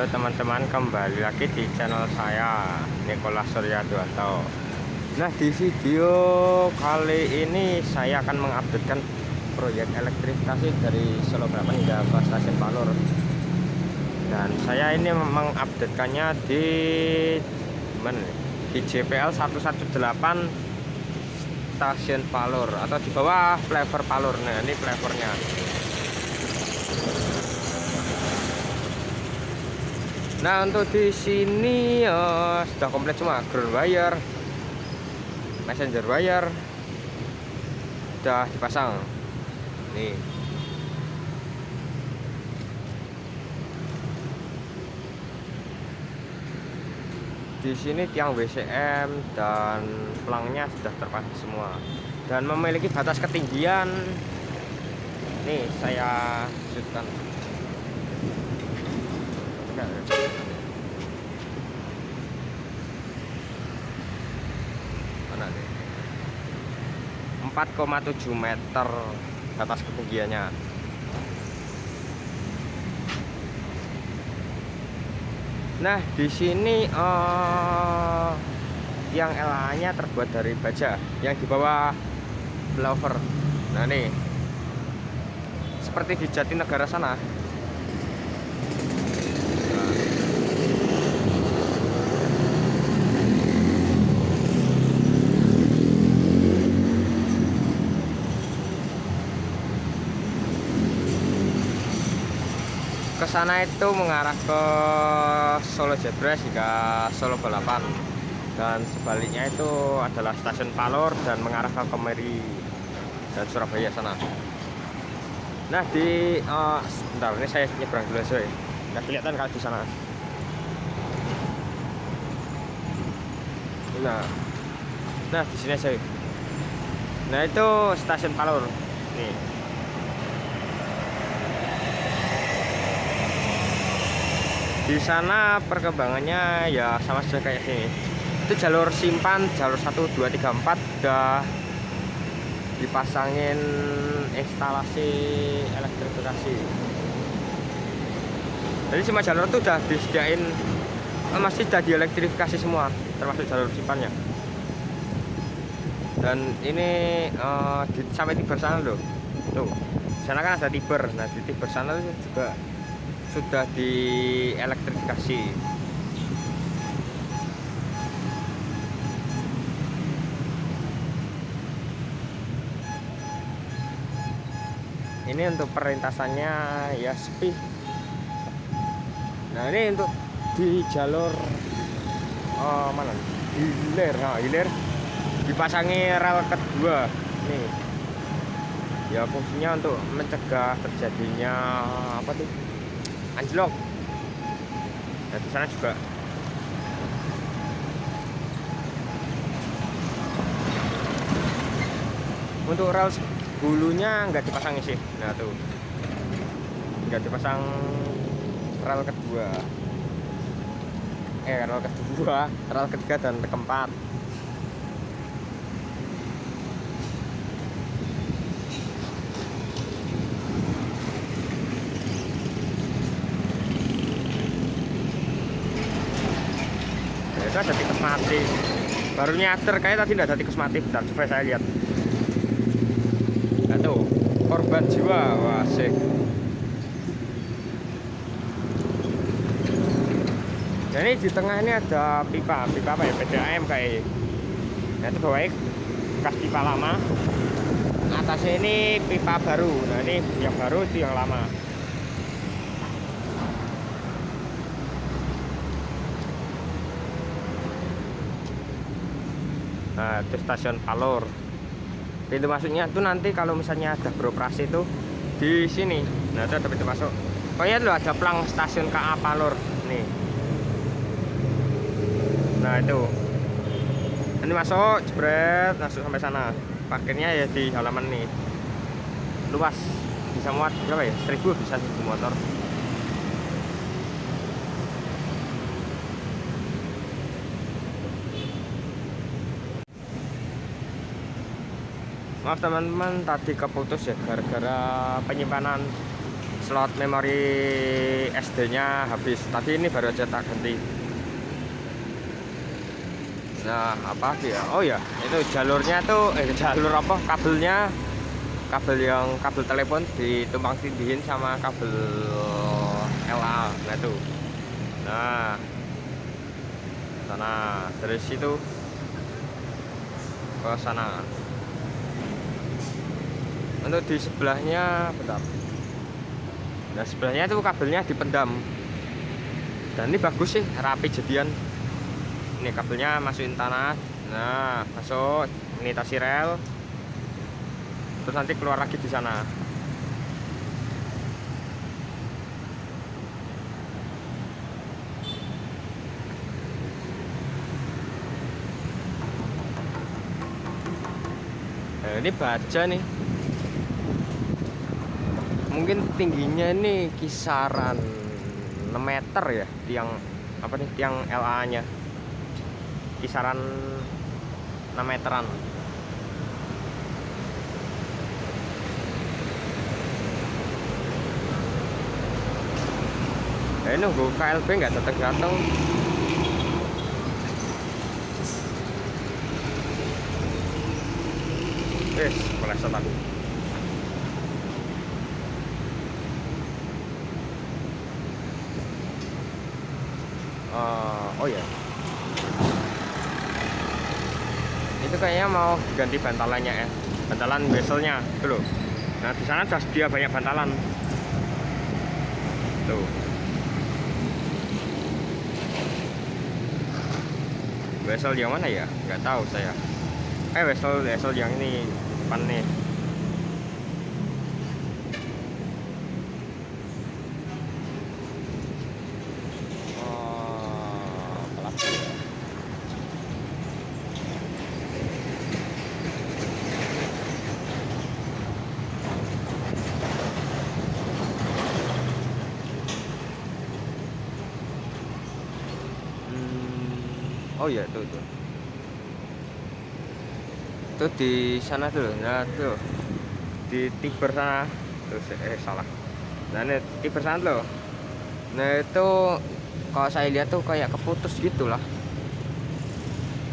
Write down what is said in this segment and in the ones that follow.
Halo teman-teman kembali lagi di channel saya Nikola Surya Duanto. Nah di video kali ini saya akan mengupdatekan proyek elektrifikasi dari Solo Balapan hingga ke stasiun Palur. Dan saya ini mengupdatekannya di mana di JPL 118 stasiun Palur atau di bawah flavor Palur. Nah ini flavornya Nah untuk di sini uh, sudah komplit semua ground wire, messenger wire, sudah dipasang. Nih. Di sini tiang WCM dan pelangnya sudah terpasang semua dan memiliki batas ketinggian. Nih saya sudutkan mana nih 4,7 meter atas ketinggiannya. Nah di sini uh, yang LA nya terbuat dari baja yang di bawah blower. Nah nih. Seperti di Jatinegara sana ke sana itu mengarah ke Solo Jebres hingga Solo Balapan. Dan sebaliknya itu adalah stasiun Palor dan mengarah ke Kemeri dan Surabaya sana. Nah di uh, sebentar ini saya nyebrang dulu sih nggak kelihatan kalau di sana. Nah nah di sini saya nah itu stasiun Palor nih di sana perkembangannya ya sama saja kayak sini. Itu jalur simpan jalur 1 2 3 4 udah dipasangin instalasi elektrifikasi. Jadi semua jalur itu udah disediain masih sudah dielektrifikasi semua termasuk jalur simpannya. Dan ini uh, di, sampai tiber sana loh. Tuh sana kan ada tiber. Nah di tiber sana juga sudah dielektrifikasi. Ini untuk perintasannya ya sepi. Nah ini untuk di jalur oh, mana? Hilir. Nah hilir dipasangi rel kedua. Nih. Ya fungsinya untuk mencegah terjadinya apa tuh anjlok. Nah di sana juga. Untuk rel bulunya nggak dipasang sih. Nah tuh. Nggak dipasang rel kedua. Eh rel kedua rel ketiga dan keempat itu ada tikus mati baru nyadar kayak tadi tidak tikus mati bentar coba saya lihat. Tuh korban jiwa wah sih dan ini di tengah ini ada pipa pipa apa ya PDAM kayak nah itu bawahnya bekas pipa lama. Atasnya ini pipa baru. Nah ini yang baru itu yang lama nah itu stasiun Palor pintu masuknya itu nanti kalau misalnya ada beroperasi itu di sini. Nah itu ada pintu masuk. Pokoknya lo ada plang stasiun KA Palor nih. Nah itu. Ini masuk jebret masuk sampai sana. Parkirnya ya di halaman nih luas. Bisa muat berapa ya? 1000 bisa 1000 motor maaf teman-teman tadi keputus ya gara-gara penyimpanan slot memori SD nya habis. Tadi ini baru aja tak ganti. Nah apa ya? Oh ya itu jalurnya tuh eh jalur apa? Kabelnya. Kabel yang kabel telepon ditumpang tindihin sama kabel LA nah itu nah sana. Dari situ ke sana untuk di sebelahnya bentar. Nah sebelahnya itu kabelnya dipendam. Dan ini bagus sih rapi jadian. Ini kabelnya masukin tanah. Nah masuk. Ini tasi rel terus nanti keluar lagi di sana. Nah, ini baja nih mungkin tingginya ini kisaran 6 meter ya tiang apa nih tiang LA nya kisaran 6 meteran. Eh nunggu KLB nggak datang datang Wis, meleset aku. Uh, oh ya. Itu kayaknya mau ganti bantalannya ya. Bantalan bezelnya, tuh. Nah, di sana sudah dia banyak bantalan. Tuh. Bezel yang mana ya? Nggak tahu saya eh wesel wesel yang ini nih oh iya tuh tuh itu di sana tuh nah tuh. Di tiber sana. Terus eh salah. Nah ini tiber sana loh nah itu kalau saya lihat tuh kayak keputus gitulah.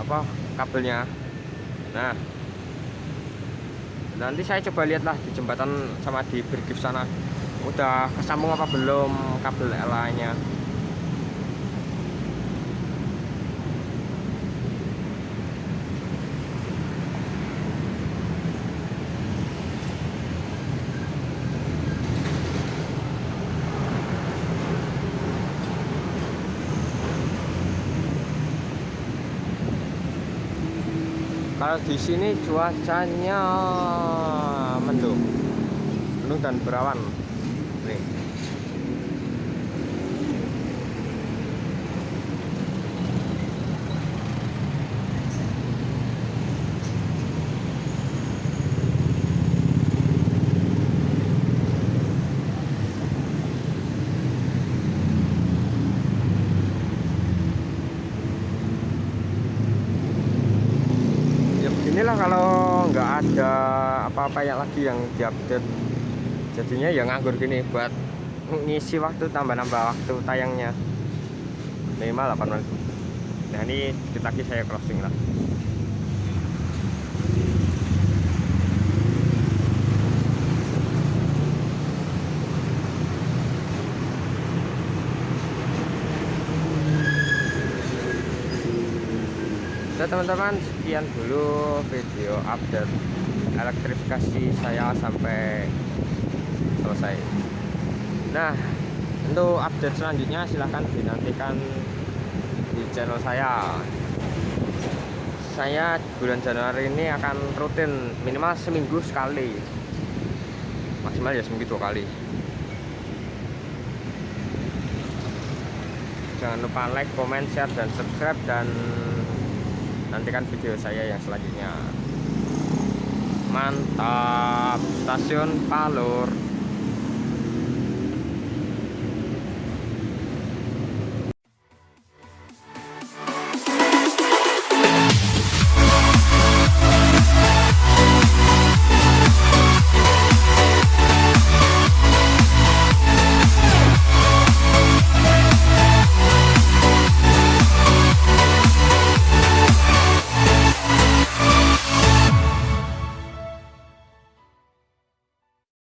Apa kabelnya. Nah. Nanti saya coba lihatlah di jembatan sama di bergif sana. Udah kesambung apa belum kabel LA nya kalau di sini cuacanya mendung mendung dan berawan nih inilah kalau nggak ada apa-apa ya lagi yang diupdate jadinya ya nganggur gini buat ngisi waktu tambah-nambah waktu tayangnya. Minimal 8 menit. Nah ini sedikit lagi saya crossing lah. Oke teman-teman sekian dulu video update elektrifikasi saya sampai selesai. Nah untuk update selanjutnya silahkan dinantikan di channel saya. Saya bulan Januari ini akan rutin minimal seminggu sekali. Maksimal ya seminggu dua kali. Jangan lupa like, comment, share, dan subscribe dan nantikan video saya yang selanjutnya. Mantap. Stasiun Palur